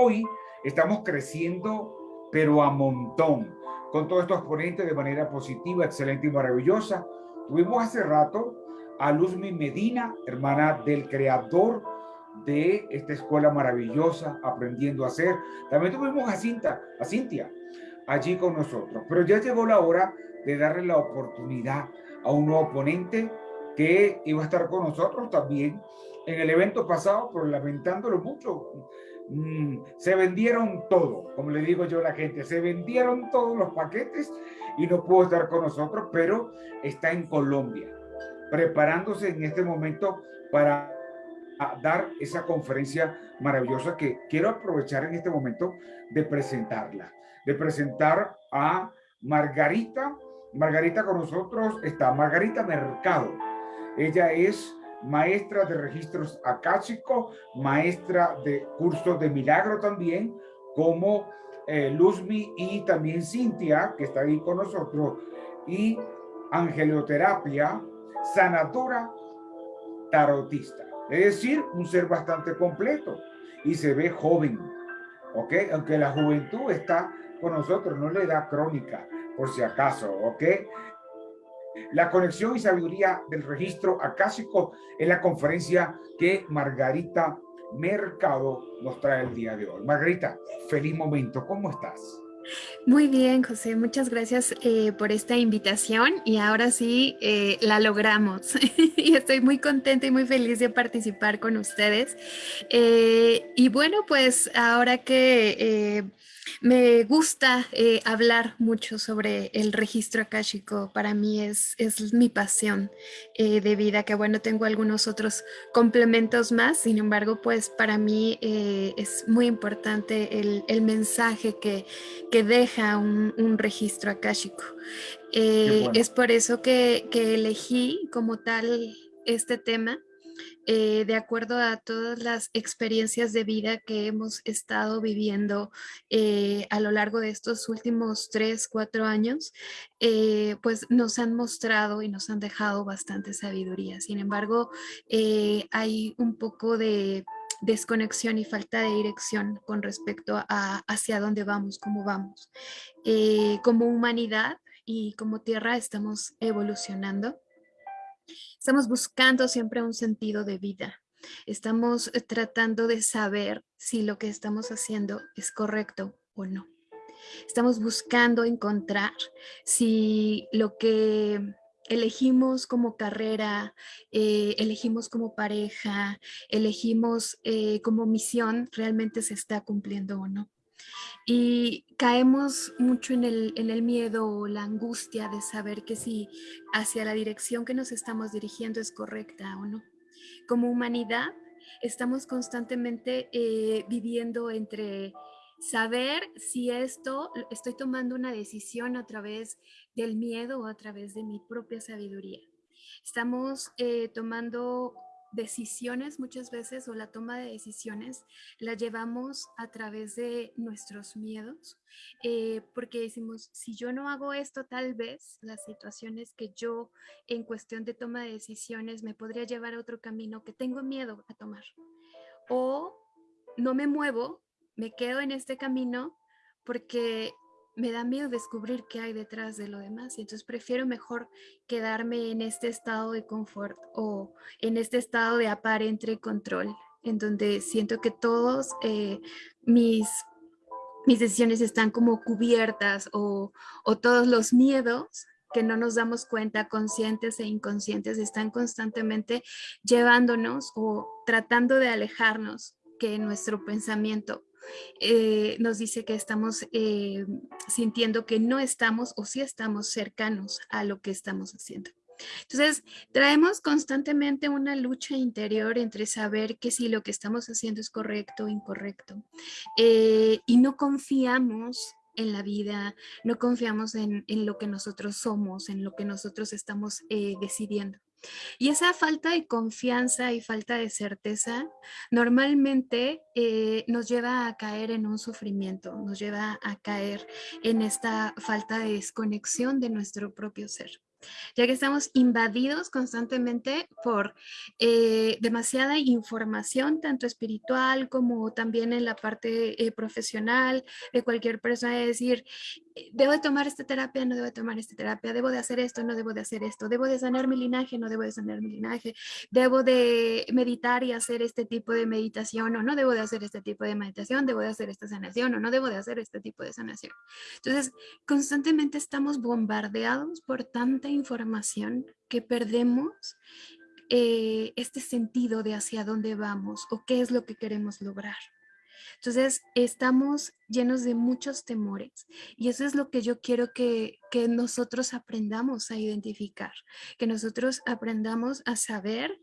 Hoy estamos creciendo, pero a montón, con todos estos ponentes de manera positiva, excelente y maravillosa. Tuvimos hace rato a Luzmi Medina, hermana del creador de esta escuela maravillosa, aprendiendo a hacer. También tuvimos a Cinta, a Cintia, allí con nosotros. Pero ya llegó la hora de darle la oportunidad a un nuevo ponente que iba a estar con nosotros también en el evento pasado, pero lamentándolo mucho, mm, se vendieron todo, como le digo yo a la gente, se vendieron todos los paquetes y no pudo estar con nosotros, pero está en Colombia, preparándose en este momento para dar esa conferencia maravillosa que quiero aprovechar en este momento de presentarla, de presentar a Margarita. Margarita con nosotros está Margarita Mercado. Ella es maestra de registros acásico, maestra de cursos de milagro también, como eh, Luzmi y también Cintia, que está ahí con nosotros, y angelioterapia, sanadora, tarotista. Es decir, un ser bastante completo y se ve joven, ¿ok? Aunque la juventud está con nosotros, no le da crónica, por si acaso, ¿ok? La conexión y sabiduría del registro acásico es la conferencia que Margarita Mercado nos trae el día de hoy. Margarita, feliz momento, ¿cómo estás? Muy bien, José, muchas gracias eh, por esta invitación y ahora sí eh, la logramos y estoy muy contenta y muy feliz de participar con ustedes. Eh, y bueno, pues ahora que me gusta hablar mucho sobre el registro akáshico, para mí es, es mi pasión de vida, que bueno, tengo algunos otros complementos más, sin embargo, pues para mí es muy importante el, el mensaje que, que, deja un, un registro akáshico. Es por eso que, que elegí como tal este tema eh, de acuerdo a todas las experiencias de vida que hemos estado viviendo eh, a lo largo de estos últimos tres, cuatro años, eh, pues nos han mostrado y nos han dejado bastante sabiduría. Sin embargo, hay un poco de desconexión y falta de dirección con respecto a hacia dónde vamos, cómo vamos. como humanidad y como tierra estamos evolucionando Estamos buscando siempre un sentido de vida. Estamos eh, tratando de saber si lo que estamos haciendo es correcto o no. Estamos buscando encontrar si lo que elegimos como carrera, eh, elegimos como pareja, elegimos eh, como misión, realmente se está cumpliendo o no. Y caemos mucho en el, en el miedo o la angustia de saber que si hacia la dirección que nos estamos dirigiendo es correcta o no. Como humanidad, estamos constantemente eh, viviendo entre saber si esto, estoy tomando una decisión a través del miedo a través de mi propia sabiduría. Estamos eh, tomando decisiones muchas veces o la toma de decisiones la llevamos a través de nuestros miedos, eh, porque decimos, si yo no hago esto, tal vez las situaciones que yo en cuestión de toma de decisiones me podría llevar a otro camino que tengo miedo a tomar. O no me muevo, me quedo en este camino porque me da miedo descubrir qué hay detrás de lo demás y entonces prefiero mejor quedarme en este estado de confort o en este estado de aparente control en donde siento que todos eh, mis, mis decisiones están como cubiertas o, o todos los miedos que no nos damos cuenta, conscientes e inconscientes, están constantemente llevándonos o tratando de alejarnos que nuestro pensamiento eh, nos dice que estamos eh, sintiendo que no estamos o sí estamos cercanos a lo que estamos haciendo. Entonces, traemos constantemente una lucha interior entre saber que si lo que estamos haciendo es correcto o incorrecto. Eh, y no confiamos en la vida, no confiamos en, en, lo que nosotros somos, en lo que nosotros estamos decidiendo. Y esa falta de confianza y falta de certeza normalmente eh, nos lleva a caer en un sufrimiento, nos lleva a caer en esta falta de desconexión de nuestro propio ser. ya que estamos invadidos constantemente por eh, demasiada información, tanto espiritual como también en la parte eh, profesional de cualquier persona, de decir, debo de tomar esta terapia, no debo de tomar esta terapia, debo de hacer esto, no debo de hacer esto, debo de sanar mi linaje, no debo de sanar mi linaje, debo de meditar y hacer este tipo de meditación o no debo de hacer este tipo de meditación, debo de hacer esta sanación o no debo de hacer este tipo de sanación. Entonces, constantemente estamos bombardeados por tanta información que perdemos eh, este sentido de hacia dónde vamos o qué es lo que queremos lograr. Entonces, estamos llenos de muchos temores y eso es lo que yo quiero que, que, nosotros aprendamos a identificar, que nosotros aprendamos a saber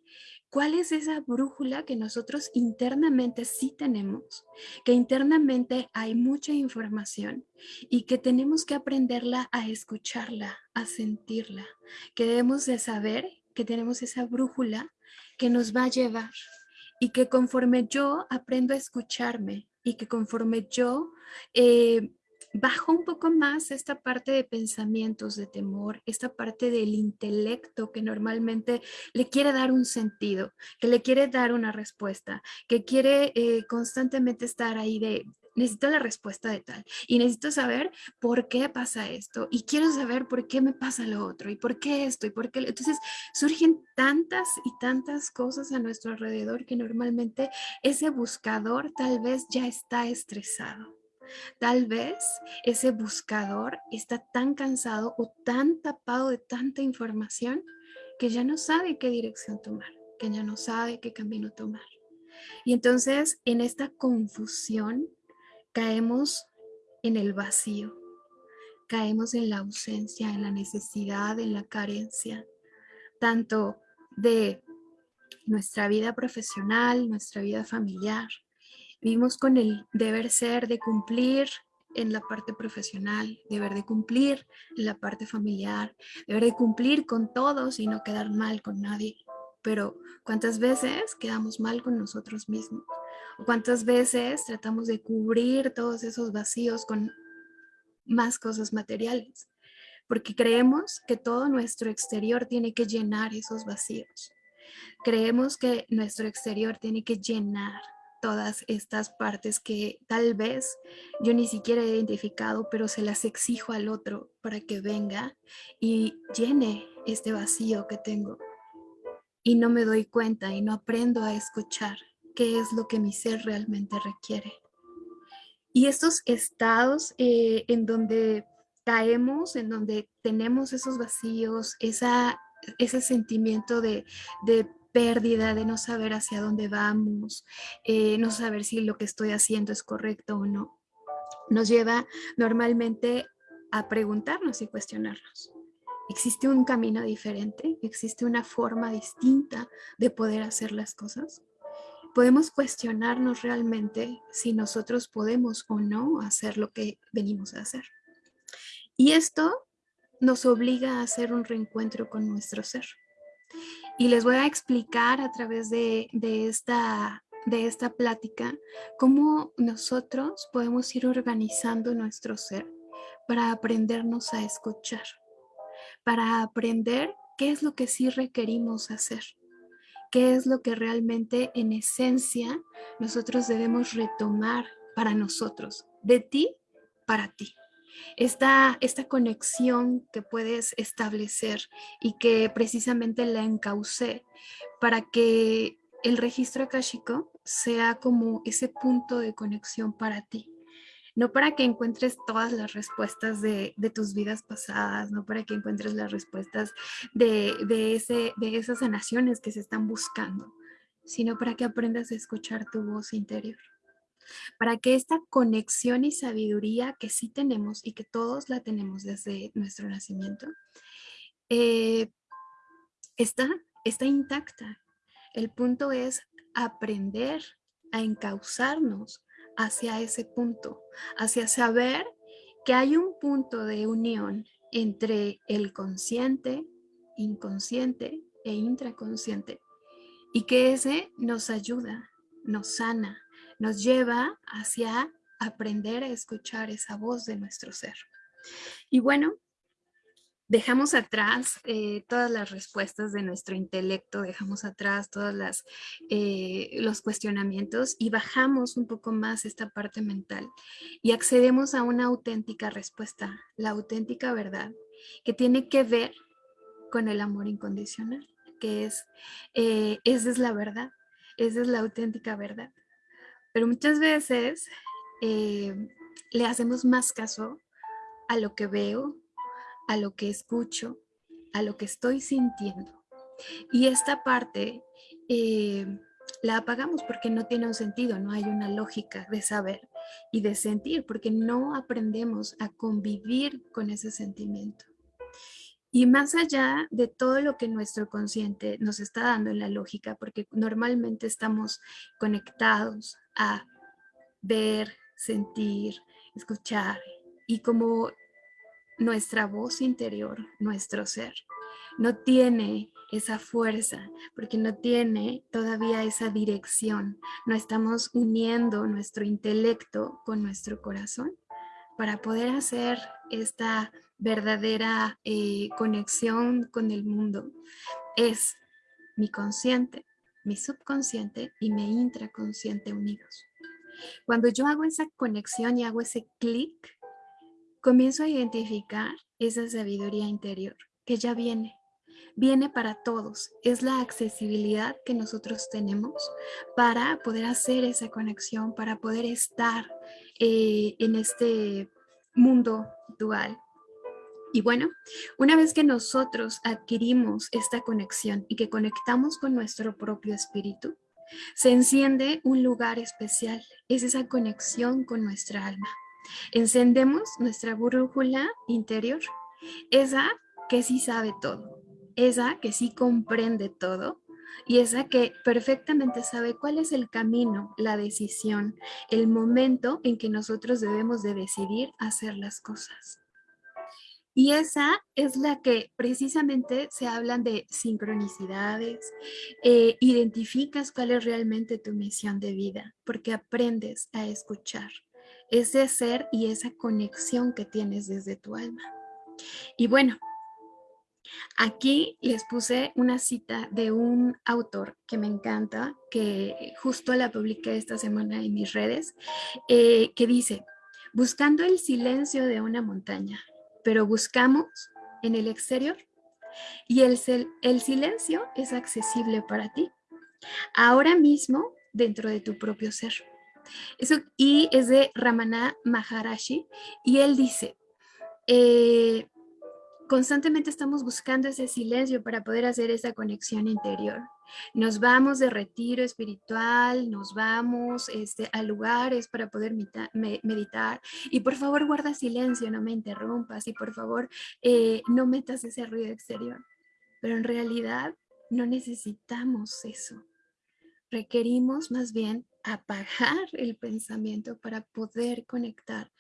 cuál es esa brújula que nosotros internamente sí tenemos, que internamente hay mucha información y que tenemos que aprenderla a escucharla, a sentirla, que debemos de saber que tenemos esa brújula que nos va a llevar y que conforme yo aprendo a escucharme y que conforme yo eh, bajo un poco más esta parte de pensamientos de temor, esta parte del intelecto que normalmente le quiere dar un sentido, que le quiere dar una respuesta, que quiere eh, constantemente estar ahí de, necesito la respuesta de tal y necesito saber por qué pasa esto y quiero saber por qué me pasa lo otro y por qué esto y por qué. Entonces surgen tantas y tantas cosas a nuestro alrededor que normalmente ese buscador tal vez ya está estresado. Tal vez ese buscador está tan cansado o tan tapado de tanta información que ya no sabe qué dirección tomar, que ya no sabe qué camino tomar. Y entonces en esta confusión caemos en el vacío, caemos en la ausencia, en la necesidad, en la carencia, tanto de nuestra vida profesional, nuestra vida familiar. Vivimos con el deber ser de cumplir en la parte profesional, deber de cumplir en la parte familiar, deber de cumplir con todos y no quedar mal con nadie. Pero ¿cuántas veces quedamos mal con nosotros mismos? ¿Cuántas veces tratamos de cubrir todos esos vacíos con más cosas materiales? Porque creemos que todo nuestro exterior tiene que llenar esos vacíos. Creemos que nuestro exterior tiene que llenar todas estas partes que tal vez yo ni siquiera he identificado, pero se las exijo al otro para que venga y llene este vacío que tengo. Y no me doy cuenta y no aprendo a escuchar qué es lo que mi ser realmente requiere. Y estos estados eh, en donde caemos, en donde tenemos esos vacíos, esa, ese sentimiento de, pérdida, de no saber hacia dónde vamos, eh, no saber si lo que estoy haciendo es correcto o no, nos lleva normalmente a preguntarnos y cuestionarnos. ¿Existe un camino diferente? ¿Existe una forma distinta de poder hacer las cosas? Podemos cuestionarnos realmente si nosotros podemos o no hacer lo que venimos a hacer. Y esto nos obliga a hacer un reencuentro con nuestro ser. Y les voy a explicar a través de, esta, de esta plática cómo nosotros podemos ir organizando nuestro ser para aprendernos a escuchar, para aprender qué es lo que sí requerimos hacer qué es lo que realmente en esencia nosotros debemos retomar para nosotros, de ti para ti. Esta, esta conexión que puedes establecer y que precisamente la encaucé para que el registro akáshico sea como ese punto de conexión para ti no para que encuentres todas las respuestas de, tus vidas pasadas, no para que encuentres las respuestas de, ese, de esas sanaciones que se están buscando, sino para que aprendas a escuchar tu voz interior. Para que esta conexión y sabiduría que sí tenemos y que todos la tenemos desde nuestro nacimiento, eh, está, está intacta. El punto es aprender a encauzarnos hacia ese punto, hacia saber que hay un punto de unión entre el consciente, inconsciente e intraconsciente y que ese nos ayuda, nos sana, nos lleva hacia aprender a escuchar esa voz de nuestro ser. Y bueno, dejamos atrás eh, todas las respuestas de nuestro intelecto, dejamos atrás todos eh, los cuestionamientos y bajamos un poco más esta parte mental y accedemos a una auténtica respuesta, la auténtica verdad, que tiene que ver con el amor incondicional, que es, eh, esa es la verdad, esa es la auténtica verdad. Pero muchas veces le hacemos más caso a lo que veo, a lo que escucho, a lo que estoy sintiendo. Y esta parte eh, la apagamos porque no tiene un sentido, no hay una lógica de saber y de sentir, porque no aprendemos a convivir con ese sentimiento. Y más allá de todo lo que nuestro consciente nos está dando en la lógica, porque normalmente estamos conectados a ver, sentir, escuchar, y como nuestra voz interior, nuestro ser, no tiene esa fuerza, porque no tiene todavía esa dirección. No estamos uniendo nuestro intelecto con nuestro corazón para poder hacer esta verdadera eh, conexión con el mundo. Es mi consciente, mi subconsciente y mi intraconsciente unidos. Cuando yo hago esa conexión y hago ese clic, comienzo a identificar esa sabiduría interior que ya viene, viene para todos. Es la accesibilidad que nosotros tenemos para poder hacer esa conexión, para poder estar eh, en este mundo dual. Y bueno, una vez que nosotros adquirimos esta conexión y que conectamos con nuestro propio espíritu, se enciende un lugar especial. Es esa conexión con nuestra alma. Encendemos nuestra brújula interior, esa que sí sabe todo, esa que sí comprende todo y esa que perfectamente sabe cuál es el camino, la decisión, el momento en que nosotros debemos de decidir hacer las cosas. Y esa es la que precisamente se hablan de sincronicidades, eh, identificas cuál es realmente tu misión de vida, porque aprendes a escuchar ese ser y esa conexión que tienes desde tu alma. Y bueno, aquí les puse una cita de un autor que me encanta, que justo la publiqué esta semana en mis redes, eh, que dice, buscando el silencio de una montaña, pero buscamos en el exterior y el, el silencio es accesible para ti, ahora mismo dentro de tu propio ser. Eso, y es de Ramana Maharashi y él dice, eh, constantemente estamos buscando ese silencio para poder hacer esa conexión interior. Nos vamos de retiro espiritual, nos vamos este, a lugares para poder meditar y por favor guarda silencio, no me interrumpas y por favor eh, no metas ese ruido exterior. Pero en realidad no necesitamos eso. Requerimos más bien apagar el pensamiento para poder conectar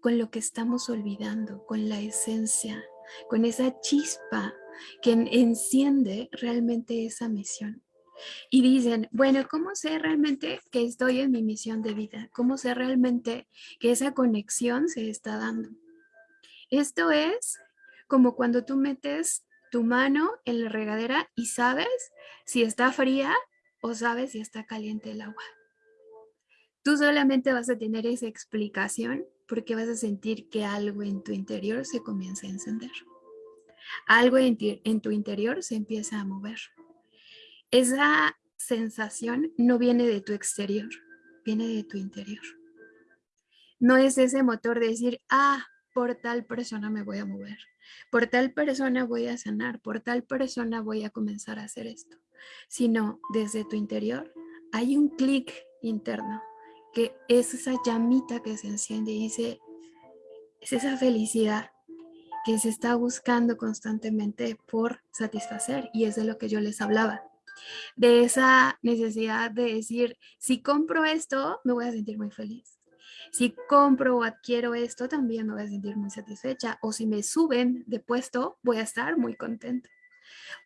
con lo que estamos olvidando, con la esencia, con esa chispa que enciende realmente esa misión. Y dicen, bueno, ¿cómo sé realmente que estoy en mi misión de vida? ¿Cómo sé realmente que esa conexión se está dando? Esto es como cuando tú metes tu mano en la regadera y sabes si está fría o sabes si está caliente el agua. Tú solamente vas a tener esa explicación porque vas a sentir que algo en tu interior se comienza a encender. Algo en, tu interior se empieza a mover. Esa sensación no viene de tu exterior, viene de tu interior. No es ese motor de decir, ah, por tal persona me voy a mover, por tal persona voy a sanar, por tal persona voy a comenzar a hacer esto, sino desde tu interior hay un clic interno que es esa llamita que se enciende y dice, es esa felicidad que se está buscando constantemente por satisfacer y es de lo que yo les hablaba. De esa necesidad de decir, si compro esto, me voy a sentir muy feliz. Si compro o adquiero esto, también me voy a sentir muy satisfecha. O si me suben de puesto, voy a estar muy contento.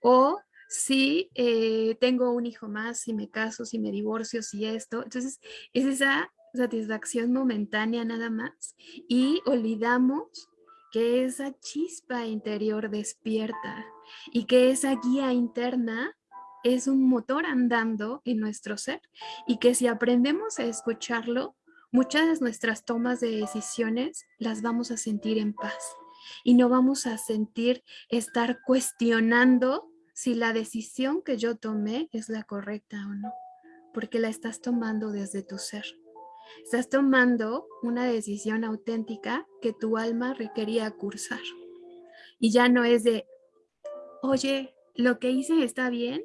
O si eh, tengo un hijo más, si me caso, si me divorcio, si esto. Entonces, es esa satisfacción momentánea nada más y olvidamos que esa chispa interior despierta y que esa guía interna es un motor andando en nuestro ser y que si aprendemos a escucharlo, muchas de nuestras tomas de decisiones las vamos a sentir en paz y no vamos a sentir estar cuestionando si la decisión que yo tomé es la correcta o no, porque la estás tomando desde tu ser. Estás tomando una decisión auténtica que tu alma requería cursar. Y ya no es de, oye, lo que hice está bien,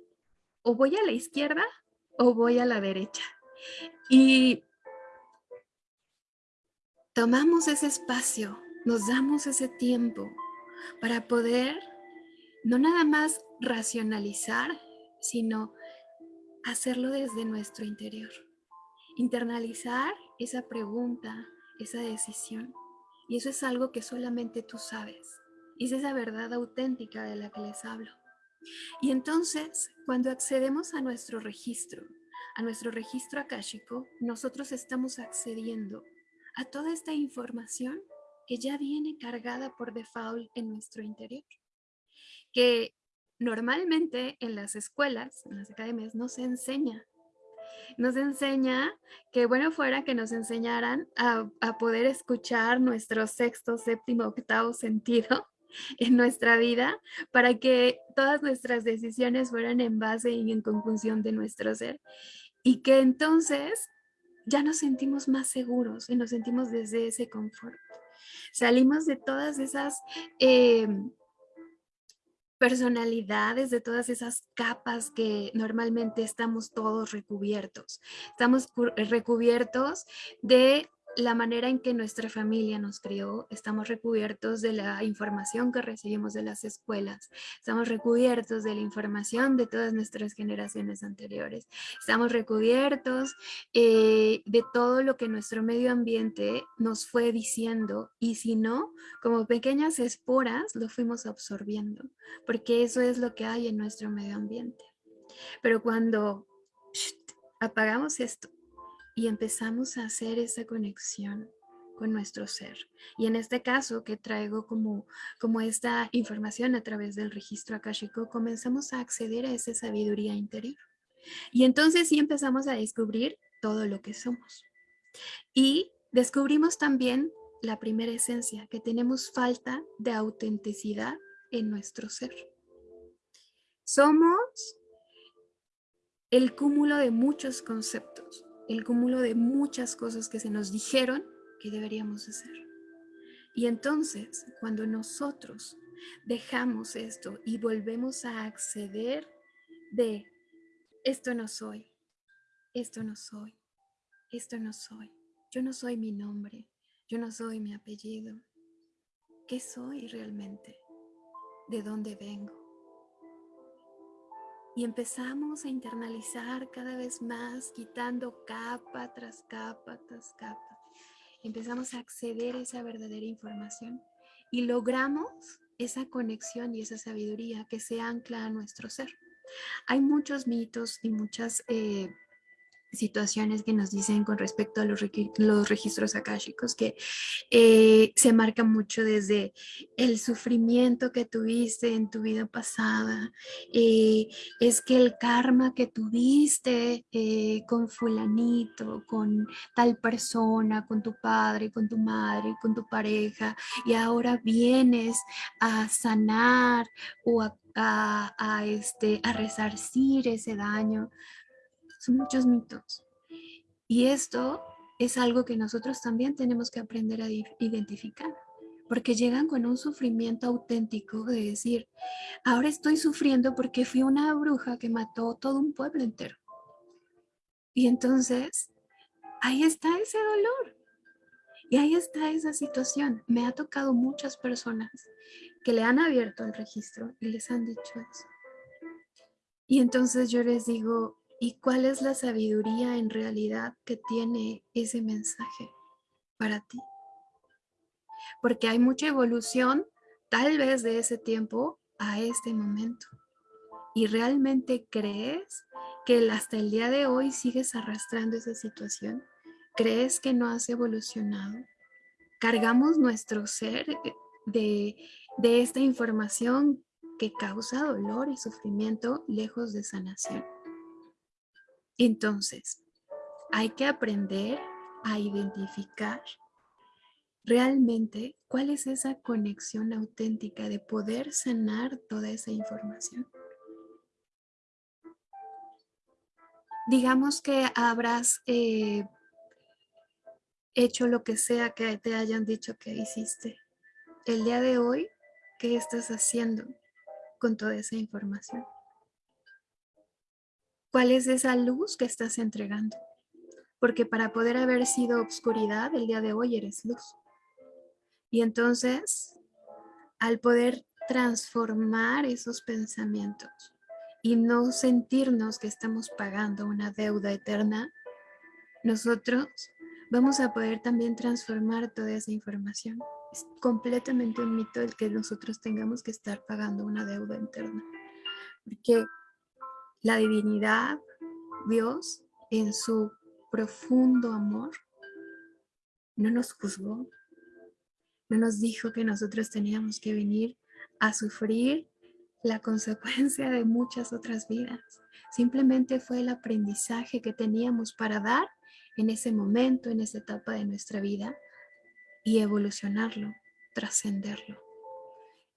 o voy a la izquierda o voy a la derecha. Y tomamos ese espacio, nos damos ese tiempo para poder no nada más racionalizar, sino hacerlo desde nuestro interior. Internalizar esa pregunta, esa decisión. Y eso es algo que solamente tú sabes. Es esa verdad auténtica de la que les hablo. Y entonces, cuando accedemos a nuestro registro, a nuestro registro akáshico, nosotros estamos accediendo a toda esta información que ya viene cargada por default en nuestro interior. Que normalmente en las escuelas, en las academias, no se enseña. Nos enseña que bueno fuera que nos enseñaran a, a poder escuchar nuestro sexto, séptimo, octavo sentido en nuestra vida para que todas nuestras decisiones fueran en base y en conjunción de nuestro ser. Y que entonces ya nos sentimos más seguros y nos sentimos desde ese confort. Salimos de todas esas eh, personalidades, de todas esas capas que normalmente estamos todos recubiertos. Estamos recubiertos de la manera en que nuestra familia nos crió, estamos recubiertos de la información que recibimos de las escuelas, estamos recubiertos de la información de todas nuestras generaciones anteriores, estamos recubiertos eh, de todo lo que nuestro medio ambiente nos fue diciendo y si no, como pequeñas esporas lo fuimos absorbiendo, porque eso es lo que hay en nuestro medio ambiente. Pero cuando apagamos esto y empezamos a hacer esa conexión con nuestro ser. Y en este caso que traigo como, como esta información a través del registro akashico, comenzamos a acceder a esa sabiduría interior. Y entonces sí empezamos a descubrir todo lo que somos. Y descubrimos también la primera esencia, que tenemos falta de autenticidad en nuestro ser. Somos el cúmulo de muchos conceptos el cúmulo de muchas cosas que se nos dijeron que deberíamos hacer. Y entonces, cuando nosotros dejamos esto y volvemos a acceder de esto no soy, esto no soy, esto no soy, yo no soy mi nombre, yo no soy mi apellido, ¿qué soy realmente? ¿De dónde vengo? Y empezamos a internalizar cada vez más, quitando capa tras capa tras capa. Empezamos a acceder a esa verdadera información y logramos esa conexión y esa sabiduría que se ancla a nuestro ser. Hay muchos mitos y muchas eh, situaciones que nos dicen con respecto a los, los registros akáshicos que eh, se marca mucho desde el sufrimiento que tuviste en tu vida pasada, eh, es que el karma que tuviste eh, con fulanito, con tal persona, con tu padre, con tu madre, con tu pareja, y ahora vienes a sanar o a, a, este, a resarcir ese daño son muchos mitos. Y esto es algo que nosotros también tenemos que aprender a identificar, porque llegan con un sufrimiento auténtico de decir, ahora estoy sufriendo porque fui una bruja que mató todo un pueblo entero. Y entonces, ahí está ese dolor. Y ahí está esa situación. Me ha tocado muchas personas que le han abierto el registro y les han dicho eso. Y entonces yo les digo, ¿Y cuál es la sabiduría en realidad que tiene ese mensaje para ti? Porque hay mucha evolución tal vez de ese tiempo a este momento. ¿Y realmente crees que hasta el día de hoy sigues arrastrando esa situación? ¿Crees que no has evolucionado? ¿Cargamos nuestro ser de, de esta información que causa dolor y sufrimiento lejos de sanación. Entonces, hay que aprender a identificar realmente cuál es esa conexión auténtica de poder sanar toda esa información. Digamos que habrás eh, hecho lo que sea que te hayan dicho que hiciste. El día de hoy, ¿qué estás haciendo con toda esa información? ¿Cuál es esa luz que estás entregando? Porque para poder haber sido obscuridad, el día de hoy eres luz. Y entonces, al poder transformar esos pensamientos y no sentirnos que estamos pagando una deuda eterna, nosotros vamos a poder también transformar toda esa información. Es completamente un mito el que nosotros tengamos que estar pagando una deuda eterna. Porque la divinidad, Dios, en su profundo amor, no nos juzgó, no nos dijo que nosotros teníamos que venir a sufrir la consecuencia de muchas otras vidas. Simplemente fue el aprendizaje que teníamos para dar en ese momento, en esa etapa de nuestra vida y evolucionarlo, trascenderlo.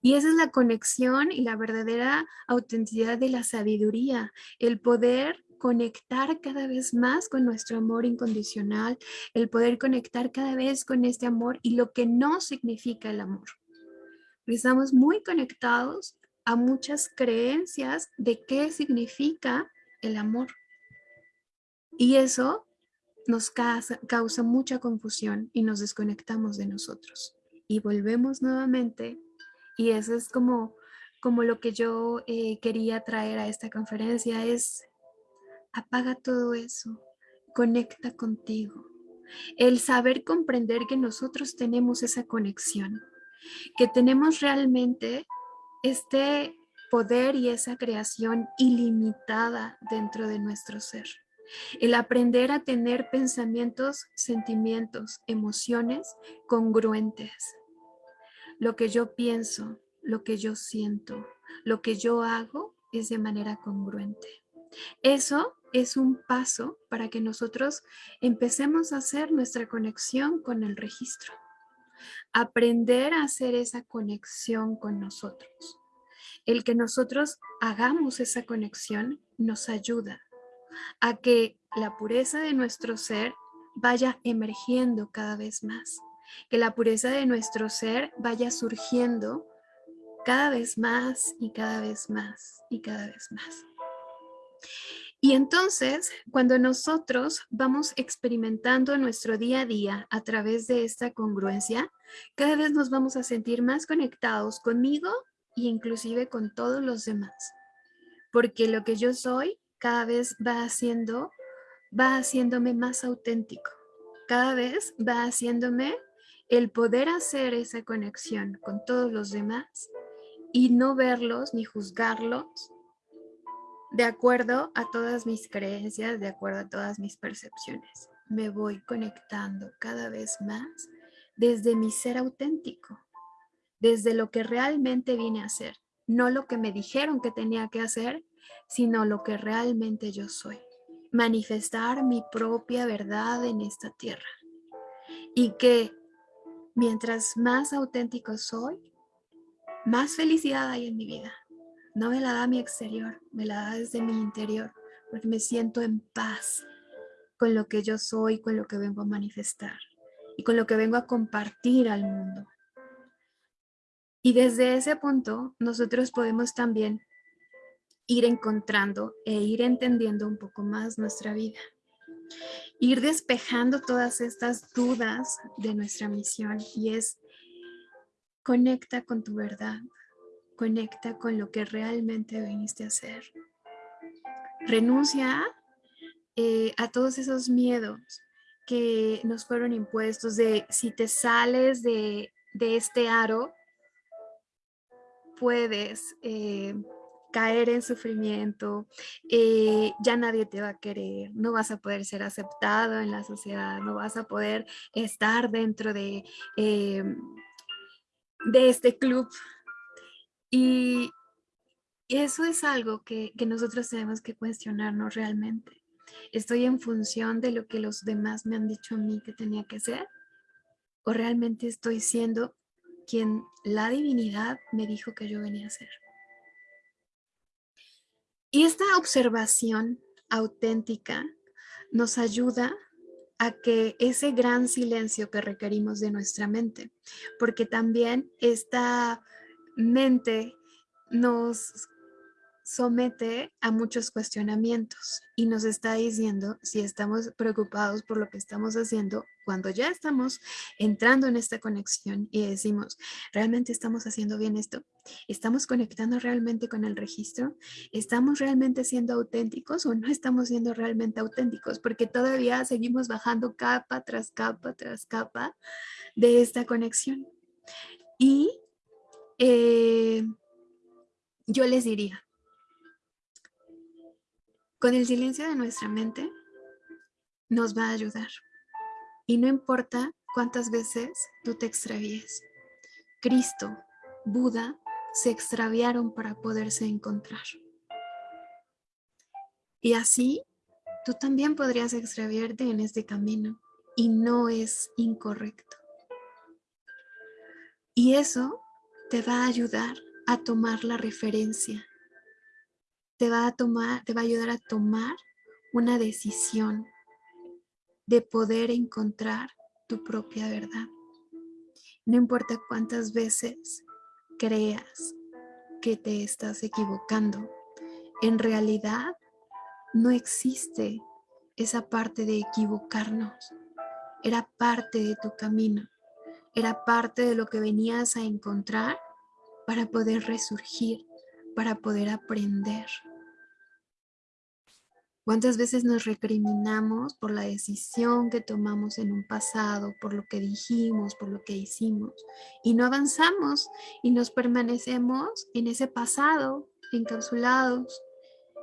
Y esa es la conexión y la verdadera autenticidad de la sabiduría, el poder conectar cada vez más con nuestro amor incondicional, el poder conectar cada vez con este amor y lo que no significa el amor. Estamos muy conectados a muchas creencias de qué significa el amor. Y eso nos causa, causa mucha confusión y nos desconectamos de nosotros. Y volvemos nuevamente y eso es como, como lo que yo eh, quería traer a esta conferencia, es Apaga todo eso. Conecta contigo. El saber comprender que nosotros tenemos esa conexión. Que tenemos realmente este poder y esa creación ilimitada dentro de nuestro ser. El aprender a tener pensamientos, sentimientos, emociones congruentes. Lo que yo pienso, lo que yo siento, lo que yo hago es de manera congruente. Eso es un paso para que nosotros empecemos a hacer nuestra conexión con el registro. Aprender a hacer esa conexión con nosotros. El que nosotros hagamos esa conexión nos ayuda a que la pureza de nuestro ser vaya emergiendo cada vez más. Que la pureza de nuestro ser vaya surgiendo cada vez más y cada vez más y cada vez más. Y entonces, cuando nosotros vamos experimentando nuestro día a día a través de esta congruencia, cada vez nos vamos a sentir más conectados conmigo e inclusive con todos los demás. Porque lo que yo soy cada vez va haciendo, va haciéndome más auténtico. Cada vez va haciéndome el poder hacer esa conexión con todos los demás y no verlos ni juzgarlos de acuerdo a todas mis creencias, de acuerdo a todas mis percepciones. Me voy conectando cada vez más desde mi ser auténtico, desde lo que realmente vine a hacer, no lo que me dijeron que tenía que hacer, sino lo que realmente yo soy. Manifestar mi propia verdad en esta tierra. Y que mientras más auténtico soy, más felicidad hay en mi vida no me la da mi exterior, me la da desde mi interior, porque me siento en paz con lo que yo soy, con lo que vengo a manifestar y con lo que vengo a compartir al mundo. Y desde ese punto nosotros podemos también ir encontrando e ir entendiendo un poco más nuestra vida. Ir despejando todas estas dudas de nuestra misión y es conecta con tu verdad, Conecta con lo que realmente viniste a hacer. Renuncia eh, a todos esos miedos que nos fueron impuestos de si te sales de, este aro, puedes eh, caer en sufrimiento, eh, ya nadie te va a querer, no vas a poder ser aceptado en la sociedad, no vas a poder estar dentro de de este club. Y eso es algo que, que nosotros tenemos que cuestionarnos realmente. ¿Estoy en función de lo que los demás me han dicho a mí que tenía que ser? ¿O realmente estoy siendo quien la divinidad me dijo que yo venía a ser? Y esta observación auténtica nos ayuda a que ese gran silencio que requerimos de nuestra mente, porque también esta mente nos somete a muchos cuestionamientos y nos está diciendo si estamos preocupados por lo que estamos haciendo cuando ya estamos entrando en esta conexión y decimos, ¿realmente estamos haciendo bien esto? ¿Estamos conectando realmente con el registro? ¿Estamos realmente siendo auténticos o no estamos siendo realmente auténticos? Porque todavía seguimos bajando capa tras capa tras capa de esta conexión. Y eh, yo les diría, con el silencio de nuestra mente nos va a ayudar. Y no importa cuántas veces tú te extravíes. Cristo, Buda, se extraviaron para poderse encontrar. Y así, tú también podrías extraviarte en este camino y no es incorrecto. Y eso te va a ayudar a tomar la referencia te va a tomar, te va a ayudar a tomar una decisión de poder encontrar tu propia verdad. No importa cuántas veces creas que te estás equivocando, en realidad no existe esa parte de equivocarnos. Era parte de tu camino, era parte de lo que venías a encontrar para poder resurgir para poder aprender. ¿Cuántas veces nos recriminamos por la decisión que tomamos en un pasado, por lo que dijimos, por lo que hicimos? Y no avanzamos y nos permanecemos en ese pasado, encapsulados,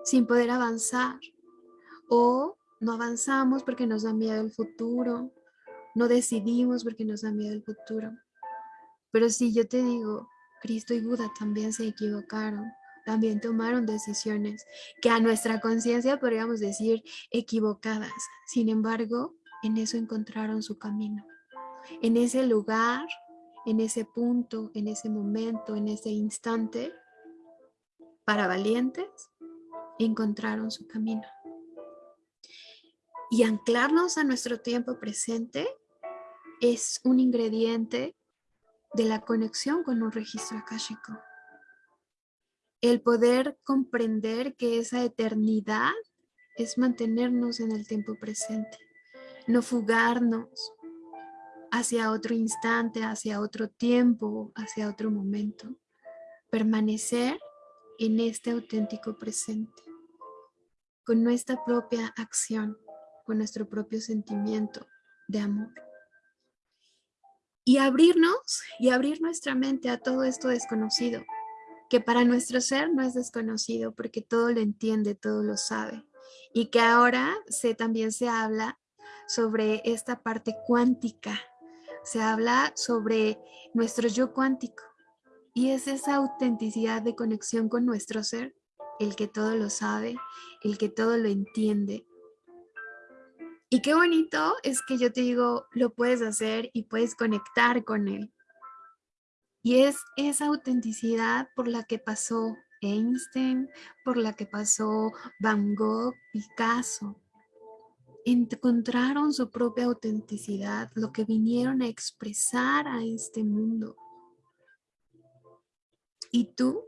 sin poder avanzar. O no avanzamos porque nos da miedo el futuro, no decidimos porque nos da miedo el futuro. Pero si yo te digo, Cristo y Buda también se equivocaron, también tomaron decisiones que a nuestra conciencia podríamos decir equivocadas. Sin embargo, en eso encontraron su camino. En ese lugar, en ese punto, en ese momento, en ese instante, para valientes, encontraron su camino. Y anclarnos a nuestro tiempo presente es un ingrediente de la conexión con un registro akáshico el poder comprender que esa eternidad es mantenernos en el tiempo presente, no fugarnos hacia otro instante, hacia otro tiempo, hacia otro momento, permanecer en este auténtico presente, con nuestra propia acción, con nuestro propio sentimiento de amor. Y abrirnos y abrir nuestra mente a todo esto desconocido, que para nuestro ser no es desconocido porque todo lo entiende, todo lo sabe. Y que ahora se, también se habla sobre esta parte cuántica, se habla sobre nuestro yo cuántico. Y es esa autenticidad de conexión con nuestro ser, el que todo lo sabe, el que todo lo entiende. Y qué bonito es que yo te digo, lo puedes hacer y puedes conectar con él. Y es esa autenticidad por la que pasó Einstein, por la que pasó Van Gogh, Picasso. Encontraron su propia autenticidad, lo que vinieron a expresar a este mundo. Y tú,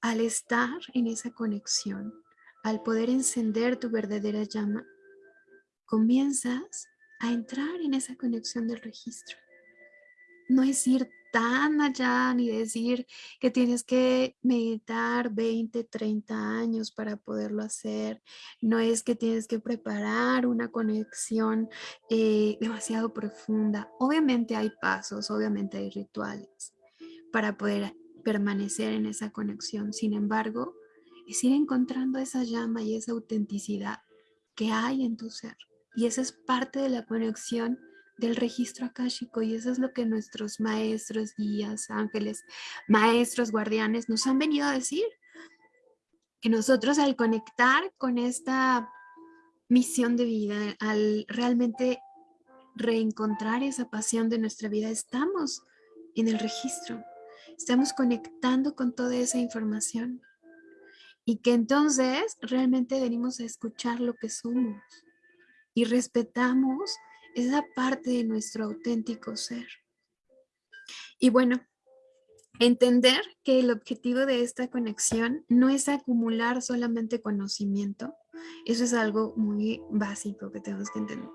al estar en esa conexión, al poder encender tu verdadera llama, comienzas a entrar en esa conexión del registro. No es ir tan allá ni decir que tienes que meditar 20, 30 años para poderlo hacer. No es que tienes que preparar una conexión eh, demasiado profunda. Obviamente hay pasos, obviamente hay rituales para poder permanecer en esa conexión. Sin embargo, es ir encontrando esa llama y esa autenticidad que hay en tu ser. Y esa es parte de la conexión del registro akáshico y eso es lo que nuestros maestros, guías, ángeles, maestros, guardianes nos han venido a decir. Que nosotros al conectar con esta misión de vida, al realmente reencontrar esa pasión de nuestra vida, estamos en el registro, estamos conectando con toda esa información. Y que entonces realmente venimos a escuchar lo que somos. Y respetamos esa parte de nuestro auténtico ser. Y bueno, entender que el objetivo de esta conexión no es acumular solamente conocimiento, eso es algo muy básico que tenemos que entender.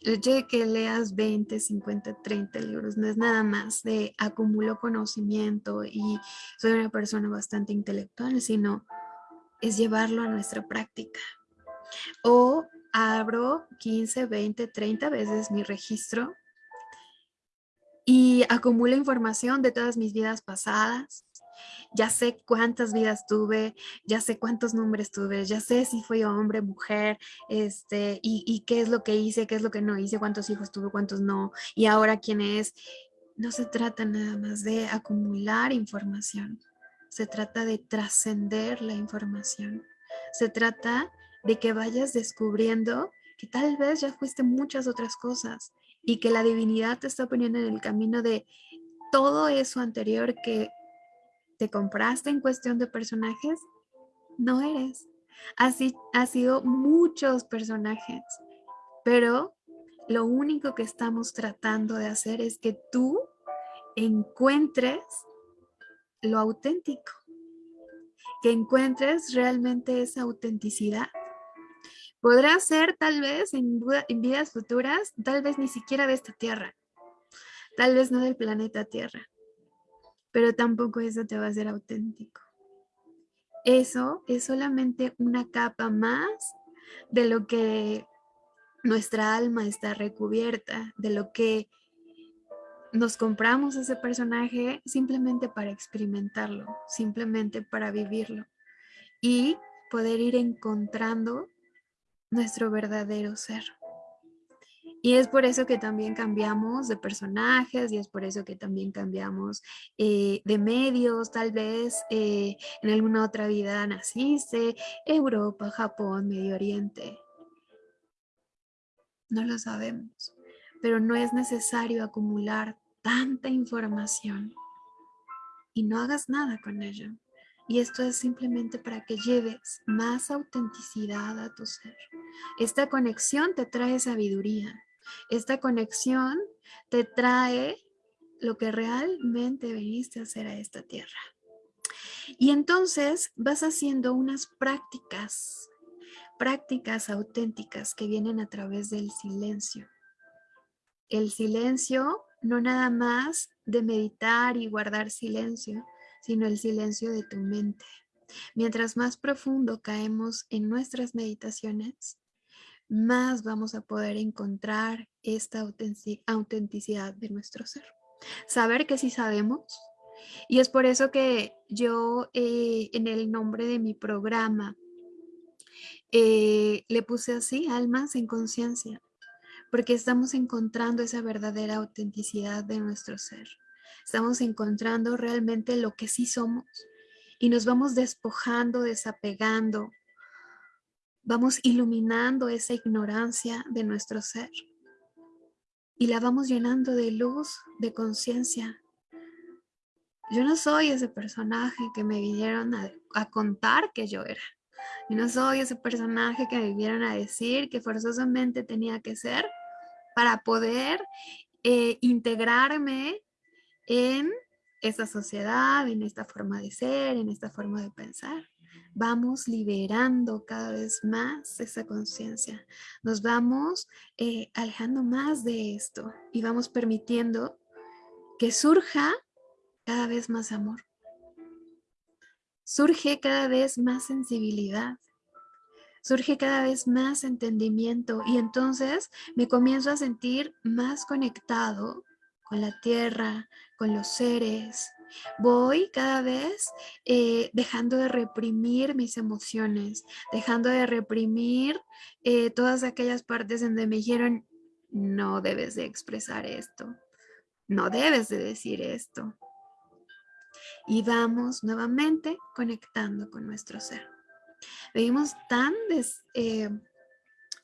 El hecho de que leas 20, 50, 30 libros no es nada más de acumulo conocimiento y soy una persona bastante intelectual, sino es llevarlo a nuestra práctica. O abro 15, 20, 30 veces mi registro y acumulo información de todas mis vidas pasadas, ya sé cuántas vidas tuve, ya sé cuántos nombres tuve, ya sé si fui hombre, mujer, este, y, y qué es lo que hice, qué es lo que no hice, cuántos hijos tuve, cuántos no, y ahora quién es. No se trata nada más de acumular información, se trata de trascender la información, se trata de que vayas descubriendo que tal vez ya fuiste muchas otras cosas y que la divinidad te está poniendo en el camino de todo eso anterior que te compraste en cuestión de personajes, no eres. Así ha sido muchos personajes, pero lo único que estamos tratando de hacer es que tú encuentres lo auténtico, que encuentres realmente esa autenticidad. Podrá ser tal vez en, vidas futuras, tal vez ni siquiera de esta tierra, tal vez no del planeta Tierra, pero tampoco eso te va a ser auténtico. Eso es solamente una capa más de lo que nuestra alma está recubierta, de lo que nos compramos ese personaje simplemente para experimentarlo, simplemente para vivirlo y poder ir encontrando nuestro verdadero ser. Y es por eso que también cambiamos de personajes y es por eso que también cambiamos eh, de medios, tal vez eh, en alguna otra vida naciste, Europa, Japón, Medio Oriente. No lo sabemos, pero no es necesario acumular tanta información y no hagas nada con ello. Y esto es simplemente para que lleves más autenticidad a tu ser. Esta conexión te trae sabiduría. Esta conexión te trae lo que realmente veniste a hacer a esta tierra. Y entonces vas haciendo unas prácticas, prácticas auténticas que vienen a través del silencio. El silencio no nada más de meditar y guardar silencio, sino el silencio de tu mente. Mientras más profundo caemos en nuestras meditaciones, más vamos a poder encontrar esta autenticidad de nuestro ser. Saber que sí sabemos. Y es por eso que yo eh, en el nombre de mi programa eh, le puse así, almas en conciencia, porque estamos encontrando esa verdadera autenticidad de nuestro ser. Estamos encontrando realmente lo que sí somos y nos vamos despojando, desapegando vamos iluminando esa ignorancia de nuestro ser y la vamos llenando de luz, de conciencia. Yo no soy ese personaje que me vinieron a, contar que yo era. Yo no soy ese personaje que me vinieron a decir que forzosamente tenía que ser para poder eh, integrarme en esta sociedad, en esta forma de ser, en esta forma de pensar vamos liberando cada vez más esa conciencia. Nos vamos eh, alejando más de esto y vamos permitiendo que surja cada vez más amor. Surge cada vez más sensibilidad. Surge cada vez más entendimiento y entonces me comienzo a sentir más conectado con la tierra, con los seres, Voy cada vez eh, dejando de reprimir mis emociones, dejando de reprimir eh, todas aquellas partes donde me dijeron, no debes de expresar esto, no debes de decir esto. Y vamos nuevamente conectando con nuestro ser. Vivimos tan eh,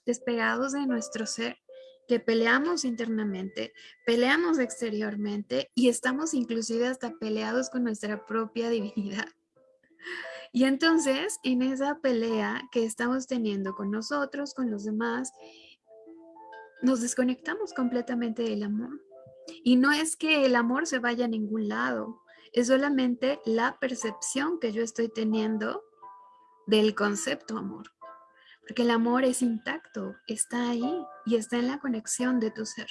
despegados de nuestro ser que peleamos internamente, peleamos exteriormente y estamos inclusive hasta peleados con nuestra propia divinidad. Y entonces, en esa pelea que estamos teniendo con nosotros, con los demás, nos desconectamos completamente del amor. Y no es que el amor se vaya a ningún lado, es solamente la percepción que yo estoy teniendo del concepto amor. Porque el amor es intacto, está ahí y está en la conexión de tu ser.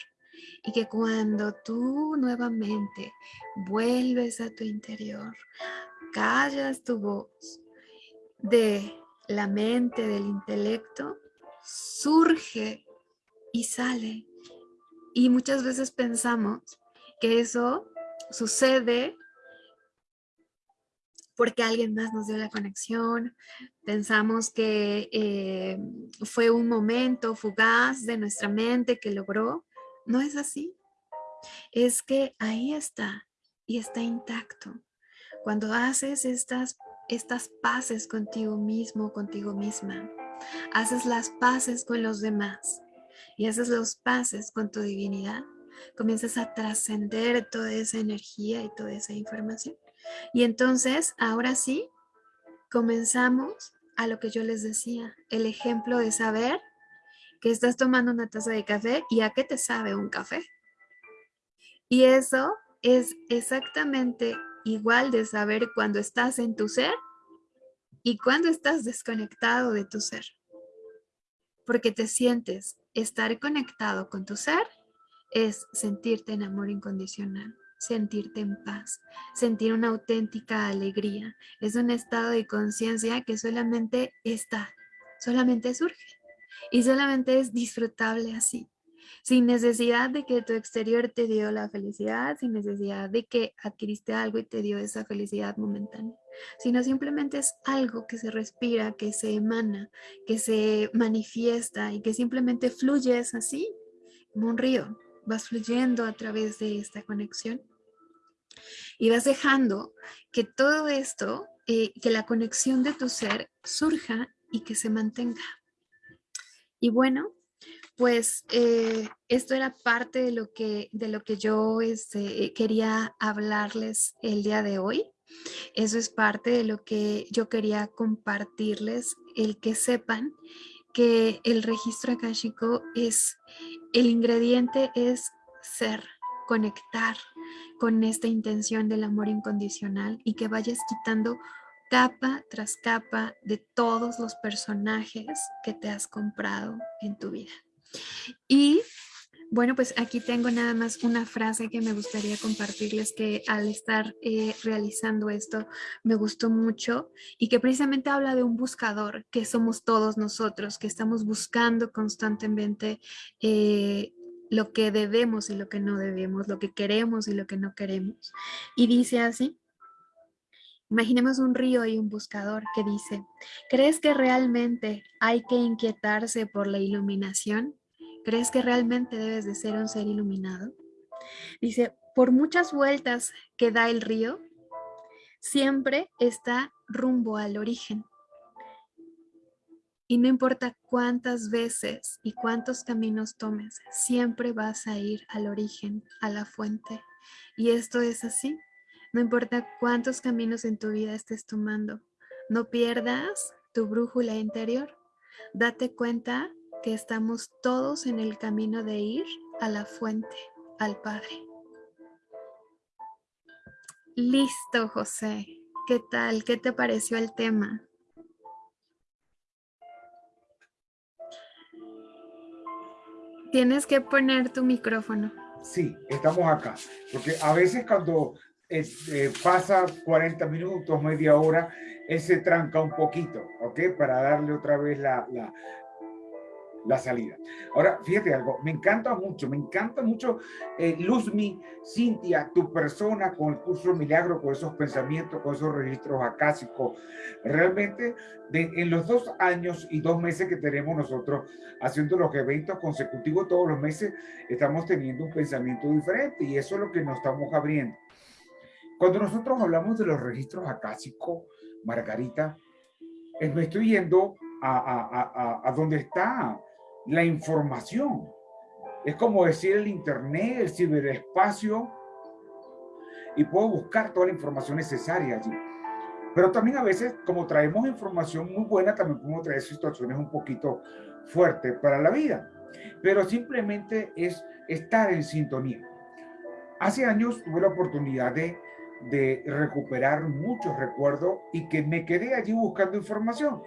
Y que cuando tú nuevamente vuelves a tu interior, callas tu voz de la mente, del intelecto, surge y sale. Y muchas veces pensamos que eso sucede porque alguien más nos dio la conexión, pensamos que eh, fue un momento fugaz de nuestra mente que logró. No es así. Es que ahí está y está intacto. Cuando haces estas, estas paces contigo mismo, contigo misma, haces las paces con los demás y haces los paces con tu divinidad, comienzas a trascender toda esa energía y toda esa información. Y entonces, ahora sí, comenzamos a lo que yo les decía, el ejemplo de saber que estás tomando una taza de café y a qué te sabe un café. Y eso es exactamente igual de saber cuando estás en tu ser y cuando estás desconectado de tu ser. Porque te sientes estar conectado con tu ser es sentirte en amor incondicional sentirte en paz, sentir una auténtica alegría. Es un estado de conciencia que solamente está, solamente surge y solamente es disfrutable así, sin necesidad de que tu exterior te dio la felicidad, sin necesidad de que adquiriste algo y te dio esa felicidad momentánea, sino simplemente es algo que se respira, que se emana, que se manifiesta y que simplemente fluye así, como un río vas fluyendo a través de esta conexión y vas dejando que todo esto, eh, que la conexión de tu ser surja y que se mantenga. Y bueno, pues eh, esto era parte de lo que, de lo que yo este, quería hablarles el día de hoy. Eso es parte de lo que yo quería compartirles, el que sepan que el registro akáshico es, el ingrediente es ser, conectar con esta intención del amor incondicional y que vayas quitando capa tras capa de todos los personajes que te has comprado en tu vida. Y bueno, pues aquí tengo nada más una frase que me gustaría compartirles que al estar eh, realizando esto me gustó mucho y que precisamente habla de un buscador que somos todos nosotros, que estamos buscando constantemente eh, lo que debemos y lo que no debemos, lo que queremos y lo que no queremos. Y dice así, Imaginemos un río y un buscador que dice, ¿crees que realmente hay que inquietarse por la iluminación? ¿Crees que realmente debes de ser un ser iluminado? Dice, por muchas vueltas que da el río, siempre está rumbo al origen. Y no importa cuántas veces y cuántos caminos tomes, siempre vas a ir al origen, a la fuente. Y esto es así. No importa cuántos caminos en tu vida estés tomando, no pierdas tu brújula interior. Date cuenta que estamos todos en el camino de ir a la fuente, al Padre. Listo, José. ¿Qué tal? ¿Qué te pareció el tema? Tienes que poner tu micrófono. Sí, estamos acá. Porque a veces cuando eh, eh, pasa 40 minutos, media hora, él se tranca un poquito, ¿ok? Para darle otra vez la salida. Ahora, fíjate algo, me encanta mucho, me encanta mucho, eh, Luzmi, Cintia, tu persona con el curso Milagro, con esos pensamientos, con esos registros acásicos. Realmente, en los dos años y dos meses que tenemos nosotros haciendo los eventos consecutivos todos los meses, estamos teniendo un pensamiento diferente y eso es lo que nos estamos abriendo. Cuando nosotros hablamos de los registros acásicos, Margarita, eh, me estoy yendo a, a, a, a donde está la información. Es como decir el internet, el ciberespacio, y puedo buscar toda la información necesaria allí. Pero también a veces, como traemos información muy buena, también podemos traer situaciones un poquito fuertes para la vida. Pero simplemente es estar en sintonía. Hace años tuve la oportunidad de, de recuperar muchos recuerdos y que me quedé allí buscando información.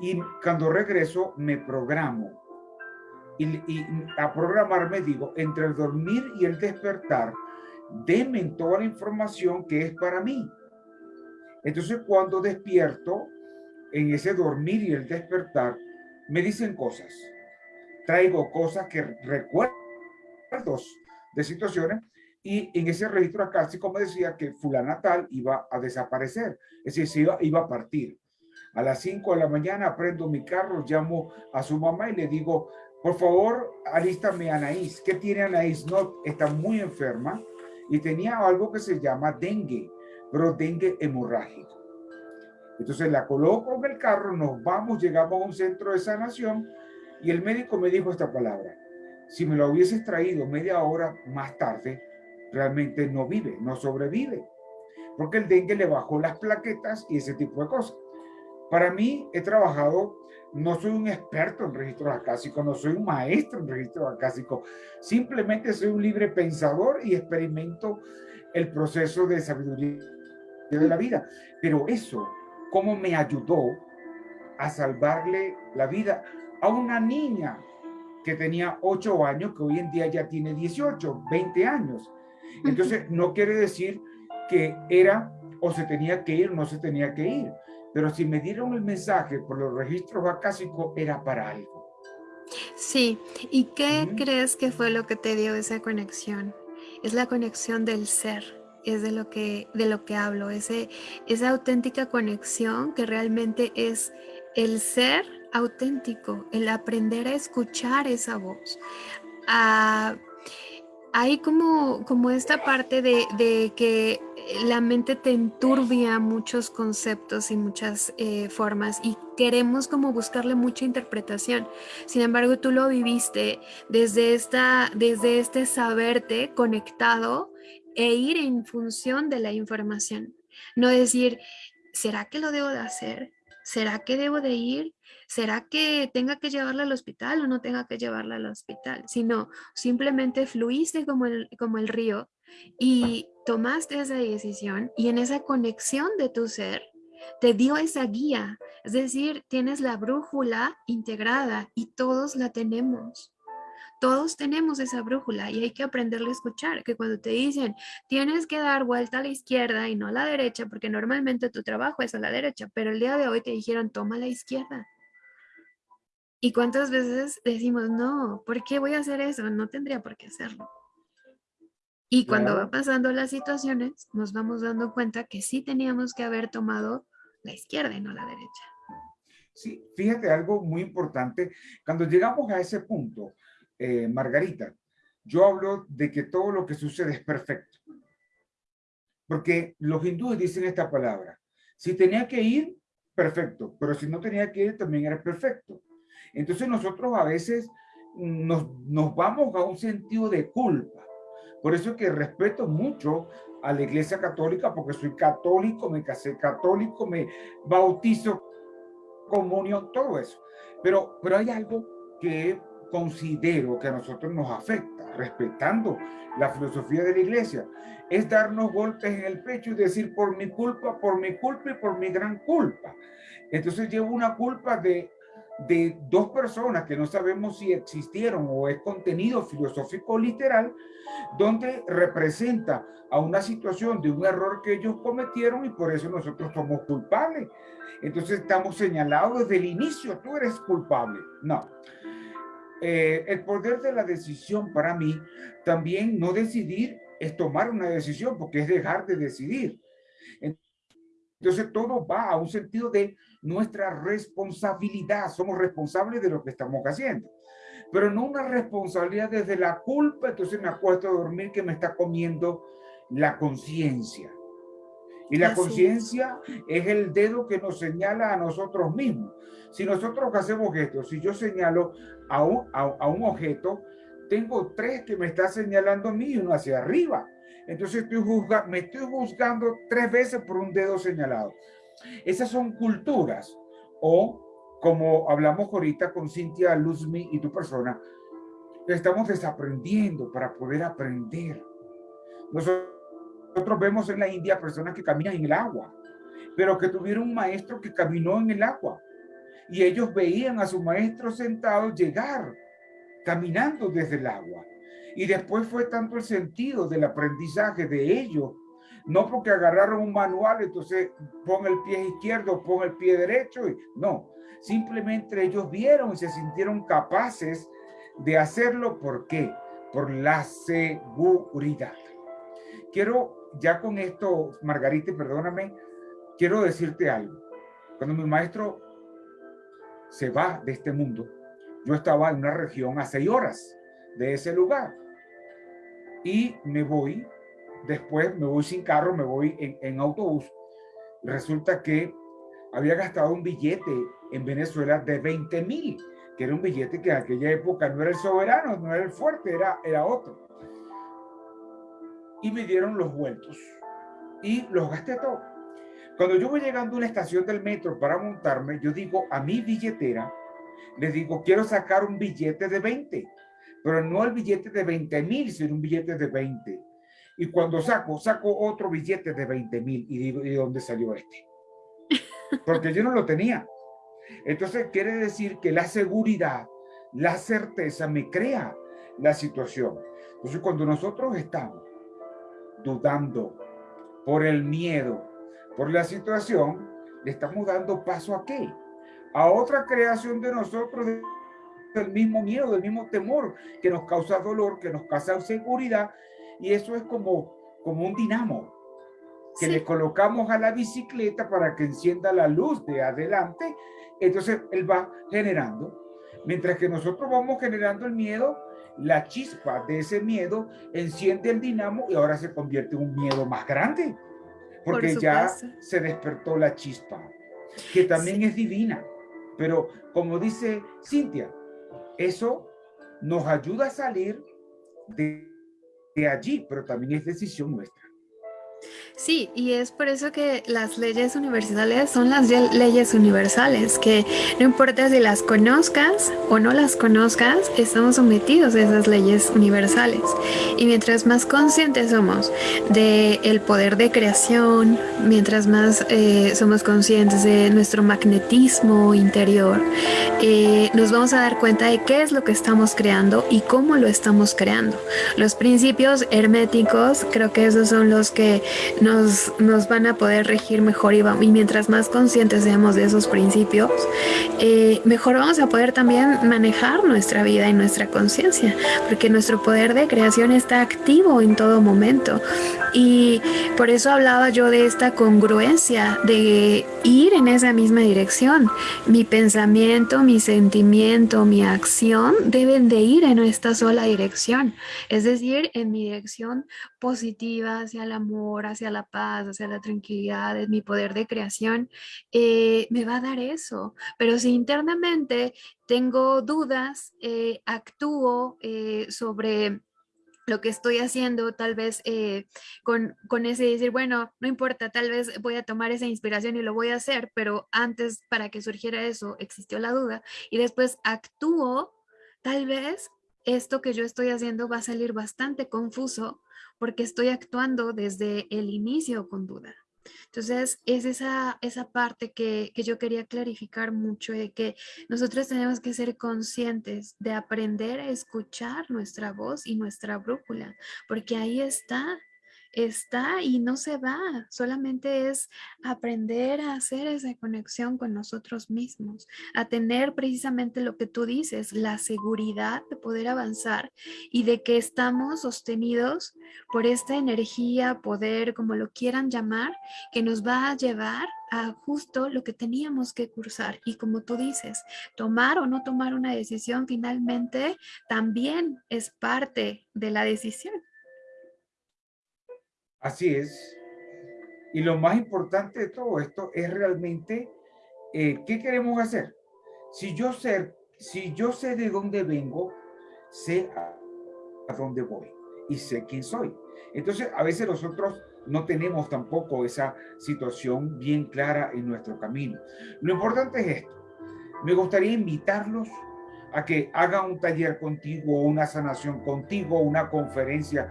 Y cuando regreso me programo y, a programarme, digo, entre el dormir y el despertar, denme toda la información que es para mí. Entonces, cuando despierto, en ese dormir y el despertar, me dicen cosas. Traigo cosas que recuerdos de situaciones y en ese registro acá, así como decía que fulana tal iba a desaparecer, es decir, iba, iba a partir. A las 5 de la mañana prendo mi carro, llamo a su mamá y le digo, por favor, alístame Anaís. ¿Qué tiene Anaís? No, está muy enferma y tenía algo que se llama dengue, pero dengue hemorrágico. Entonces la coloco en el carro, nos vamos, llegamos a un centro de sanación y el médico me dijo esta palabra. Si me lo hubieses traído media hora más tarde, realmente no vive, no sobrevive. Porque el dengue le bajó las plaquetas y ese tipo de cosas. Para mí, he trabajado no soy un experto en registros acásicos, no soy un maestro en registros acásicos, simplemente soy un libre pensador y experimento el proceso de sabiduría de la vida. Pero eso, ¿cómo me ayudó a salvarle la vida a una niña que tenía 8 años, que hoy en día ya tiene 18, 20 años? Entonces, no quiere decir que era o se tenía que ir o no se tenía que ir pero si me dieron el mensaje por los registros acásicos, era para algo. Sí, ¿y qué crees que fue lo que te dio esa conexión? Es la conexión del ser, es de lo que, de lo que hablo, ese, esa auténtica conexión que realmente es el ser auténtico, el aprender a escuchar esa voz, a hay como, como esta parte de, de, que la mente te enturbia muchos conceptos y muchas eh, formas y queremos como buscarle mucha interpretación. Sin embargo, tú lo viviste desde, esta, desde este saberte conectado e ir en función de la información. No decir, ¿será que lo debo de hacer? ¿Será que debo de ir? ¿será que tenga que llevarla al hospital o no tenga que llevarla al hospital? Sino simplemente fluiste como el, como el río y tomaste esa decisión y en esa conexión de tu ser te dio esa guía. Es decir, tienes la brújula integrada y todos la tenemos. Todos tenemos esa brújula y hay que aprenderle a escuchar, que cuando te dicen tienes que dar vuelta a la izquierda y no a la derecha, porque normalmente tu trabajo es a la derecha, pero el día de hoy te dijeron toma la izquierda. ¿Y cuántas veces decimos, no, ¿por qué voy a hacer eso? No tendría por qué hacerlo. Y cuando va pasando las situaciones, nos vamos dando cuenta que sí teníamos que haber tomado la izquierda y no la derecha. Sí, fíjate algo muy importante. Cuando llegamos a ese punto, eh, Margarita, yo hablo de que todo lo que sucede es perfecto. Porque los hindúes dicen esta palabra. Si tenía que ir, perfecto. Pero si no tenía que ir, también era perfecto. Entonces nosotros a veces nos, nos vamos a un sentido de culpa. Por eso es que respeto mucho a la iglesia católica, porque soy católico, me casé católico, me bautizo, comunión, todo eso. Pero, pero hay algo que considero que a nosotros nos afecta, respetando la filosofía de la iglesia, es darnos golpes en el pecho y decir por mi culpa, por mi culpa y por mi gran culpa. Entonces llevo una culpa de de dos personas que no sabemos si existieron o es contenido filosófico literal, donde representa a una situación de un error que ellos cometieron y por eso nosotros somos culpables. Entonces estamos señalados desde el inicio, tú eres culpable. No, eh, el poder de la decisión para mí, también no decidir es tomar una decisión, porque es dejar de decidir. Entonces todo va a un sentido de nuestra responsabilidad. Somos responsables de lo que estamos haciendo. Pero no una responsabilidad desde la culpa, entonces me acuesto a dormir que me está comiendo la conciencia. Y la conciencia es el dedo que nos señala a nosotros mismos. Si nosotros hacemos esto, si yo señalo a un, a, un objeto, tengo tres que me está señalando a mí y uno hacia arriba. Entonces estoy me estoy juzgando tres veces por un dedo señalado. Esas son culturas o como hablamos ahorita con Cintia Luzmi y tu persona, estamos desaprendiendo para poder aprender. Nosotros vemos en la India personas que caminan en el agua, pero que tuvieron un maestro que caminó en el agua y ellos veían a su maestro sentado llegar caminando desde el agua. Y después fue tanto el sentido del aprendizaje de ellos, no porque agarraron un manual, entonces pon el pie izquierdo, pon el pie derecho, y no, simplemente ellos vieron y se sintieron capaces de hacerlo. ¿Por qué? Por la seguridad. Quiero, ya con esto, Margarita, perdóname, quiero decirte algo. Cuando mi maestro se va de este mundo, yo estaba en una región a seis horas de ese lugar y me voy, después me voy sin carro, me voy en, autobús. Resulta que había gastado un billete en Venezuela de 20 mil, que era un billete que en aquella época no era el soberano, no era el fuerte, era, era otro. Y me dieron los vueltos y los gasté todos. Cuando yo voy llegando a una estación del metro para montarme, yo digo a mi billetera, le digo, quiero sacar un billete de 20 pero no el billete de 20 mil, sino un billete de 20. Y cuando saco, saco otro billete de 20 mil y digo, ¿y dónde salió este? Porque yo no lo tenía. Entonces quiere decir que la seguridad, la certeza me crea la situación. Entonces cuando nosotros estamos dudando por el miedo, por la situación, le estamos dando paso a qué? A otra creación de nosotros del mismo miedo, del mismo temor que nos causa dolor, que nos causa inseguridad. Y eso es como, como un dinamo que le colocamos a la bicicleta para que encienda la luz de adelante. Entonces él va generando. Mientras que nosotros vamos generando el miedo, la chispa de ese miedo enciende el dinamo y ahora se convierte en un miedo más grande. Porque ya se despertó la chispa, que también es divina. Pero como dice Cintia, eso nos ayuda a salir de, de allí, pero también es decisión nuestra. Sí, y es por eso que las leyes universales son las leyes universales, que no importa si las conozcas o no las conozcas, estamos sometidos a esas leyes universales. Y mientras más conscientes somos del el poder de creación, mientras más eh, somos conscientes de nuestro magnetismo interior, eh, nos vamos a dar cuenta de qué es lo que estamos creando y cómo lo estamos creando. Los principios herméticos, creo que esos son los que nos, nos van a poder regir mejor y, y, mientras más conscientes seamos de esos principios, eh, mejor vamos a poder también manejar nuestra vida y nuestra conciencia, porque nuestro poder de creación está activo en todo momento. Y por eso hablaba yo de esta congruencia, de ir en esa misma dirección. Mi pensamiento, mi sentimiento, mi acción deben de ir en esta sola dirección, es decir, en mi dirección positiva hacia el amor, hacia la paz, hacia la tranquilidad, mi poder de creación, eh, me va a dar eso. Pero si internamente tengo dudas, eh, actúo eh, sobre lo que estoy haciendo, tal vez con, con, ese decir, bueno, no importa, tal vez voy a tomar esa inspiración y lo voy a hacer, pero antes para que surgiera eso existió la duda y después actúo, tal vez esto que yo estoy haciendo va a salir bastante confuso porque estoy actuando desde el inicio con duda. Entonces, es esa, esa parte que, que, yo quería clarificar mucho, de que nosotros tenemos que ser conscientes de aprender a escuchar nuestra voz y nuestra brújula, porque ahí está está y no se va, solamente es aprender a hacer esa conexión con nosotros mismos, a tener precisamente lo que tú dices, la seguridad de poder avanzar y de que estamos sostenidos por esta energía, poder, como lo quieran llamar, que nos va a llevar a justo lo que teníamos que cursar. Y como tú dices, tomar o no tomar una decisión finalmente también es parte de la decisión. Así es. Y lo más importante de todo esto es realmente eh, qué queremos hacer. Si yo sé, si yo sé de dónde vengo, sé a dónde voy y sé quién soy. Entonces, a veces nosotros no tenemos tampoco esa situación bien clara en nuestro camino. Lo importante es esto. Me gustaría invitarlos a que hagan un taller contigo, una sanación contigo, una conferencia.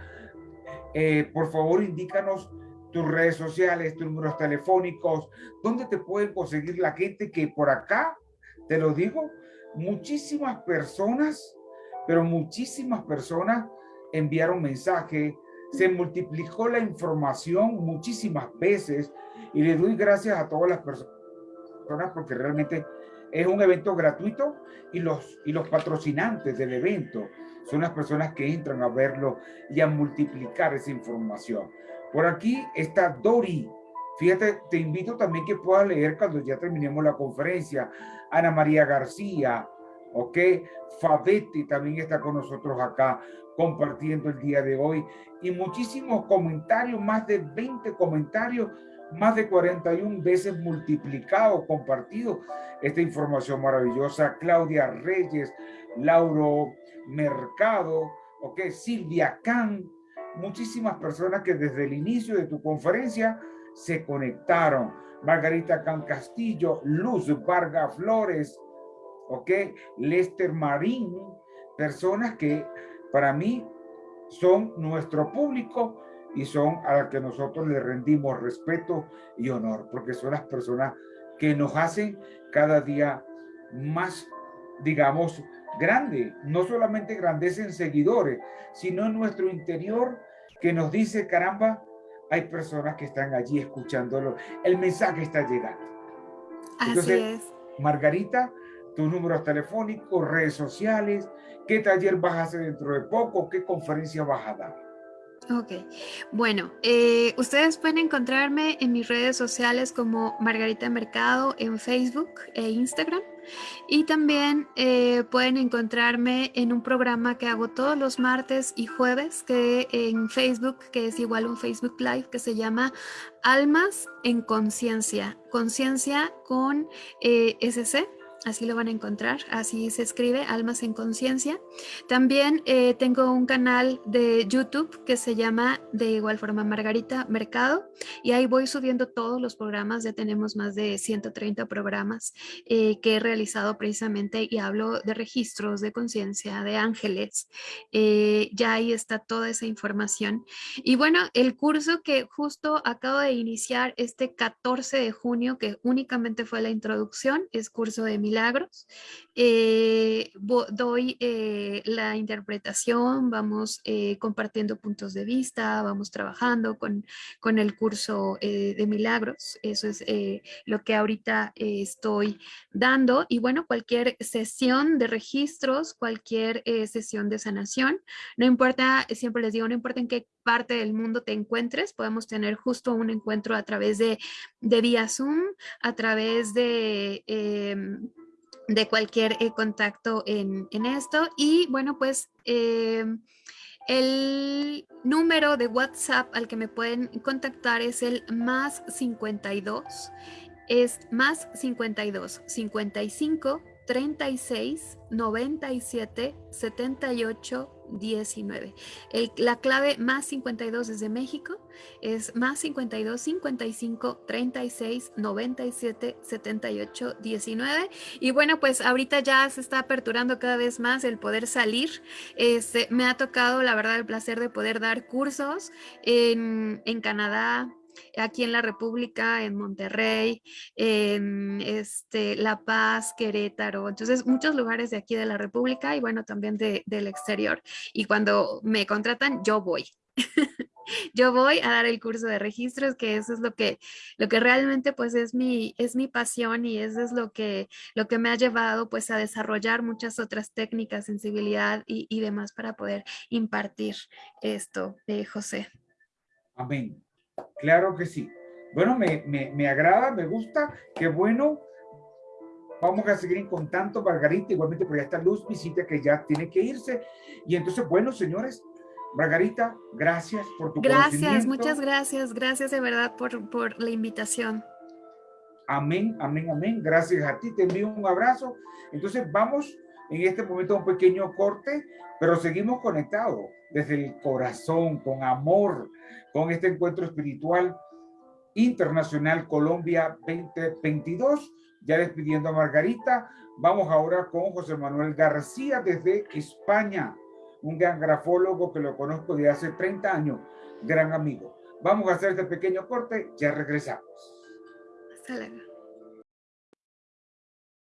Eh, por favor, indícanos tus redes sociales, tus números telefónicos, dónde te pueden conseguir la gente que por acá, te lo digo, muchísimas personas, pero muchísimas personas enviaron mensaje, se multiplicó la información muchísimas veces y le doy gracias a todas las personas porque realmente es un evento gratuito y los, y los patrocinantes del evento son las personas que entran a verlo y a multiplicar esa información. Por aquí está Dori. Fíjate, te invito también que puedas leer cuando ya terminemos la conferencia. Ana María García, ¿ok? Fabetti también está con nosotros acá compartiendo el día de hoy y muchísimos comentarios, más de 20 comentarios, más de 41 veces multiplicado, compartido esta información maravillosa. Claudia Reyes, Lauro Mercado, ok, Silvia Can, muchísimas personas que desde el inicio de tu conferencia se conectaron. Margarita Can Castillo, Luz Vargas Flores, ok, Lester Marín, personas que para mí son nuestro público y son a las que nosotros le rendimos respeto y honor, porque son las personas que nos hacen cada día más, digamos, grande. No solamente grandeza en seguidores, sino en nuestro interior que nos dice, caramba, hay personas que están allí escuchándolo. El mensaje está llegando. Así es. Margarita, tus números telefónicos, redes sociales, qué taller vas a hacer dentro de poco, qué conferencia vas a dar. Ok, bueno, eh, ustedes pueden encontrarme en mis redes sociales como Margarita Mercado en Facebook e Instagram. Y también eh, pueden encontrarme en un programa que hago todos los martes y jueves que en Facebook, que es igual un Facebook Live que se llama Almas en Conciencia, conciencia con eh, SC Así lo van a encontrar, así se escribe, Almas en Conciencia. También eh, tengo un canal de YouTube que se llama de igual forma Margarita Mercado y ahí voy subiendo todos los programas, ya tenemos más de 130 programas eh, que he realizado precisamente y hablo de registros, de conciencia, de ángeles. Eh, ya ahí está toda esa información. Y bueno, el curso que justo acabo de iniciar este 14 de junio, que únicamente fue la introducción, es curso de mi milagros. Eh, doy eh, la interpretación, vamos eh, compartiendo puntos de vista, vamos trabajando con, con el curso de milagros. Eso es lo que ahorita estoy dando. Y bueno, cualquier sesión de registros, cualquier sesión de sanación, no importa, siempre les digo, no importa en qué parte del mundo te encuentres, podemos tener justo un encuentro a través de, de vía Zoom, a través de em, de cualquier eh, contacto en, esto. Y bueno, pues em, el número de WhatsApp al que me pueden contactar es el más 52, es más 52, 55, 36, 97, 78, 19. la clave más 52 desde México es más 52 55 36 97 78 19. Y bueno, pues ahorita ya se está aperturando cada vez más el poder salir. Este, me ha tocado, la verdad, el placer de poder dar cursos en, en Canadá, aquí en la República, en Monterrey, en este, La Paz, Querétaro, entonces muchos lugares de aquí de la República y bueno, también del exterior. Y cuando me contratan, yo voy. yo voy a dar el curso de registros, que eso es lo que, lo que realmente pues es mi, es mi pasión y eso es lo que, lo que me ha llevado pues a desarrollar muchas otras técnicas, sensibilidad y, y demás para poder impartir esto, de José. Amén. Claro que sí. Bueno, me, me, me agrada, me gusta, qué bueno. Vamos a seguir en contacto, Margarita, igualmente por esta Luz visita que ya tiene que irse. Y entonces, bueno, señores, Margarita, gracias por tu Gracias, muchas gracias. Gracias de verdad por, por la invitación. Amén, amén, amén. Gracias a ti. Te envío un abrazo. Entonces vamos en este momento un pequeño corte, pero seguimos conectados desde el corazón, con amor, con este encuentro espiritual internacional Colombia 2022. Ya despidiendo a Margarita, vamos ahora con José Manuel García desde España un gran grafólogo que lo conozco de hace 30 años, gran amigo. Vamos a hacer este pequeño corte, ya regresamos. Hasta luego.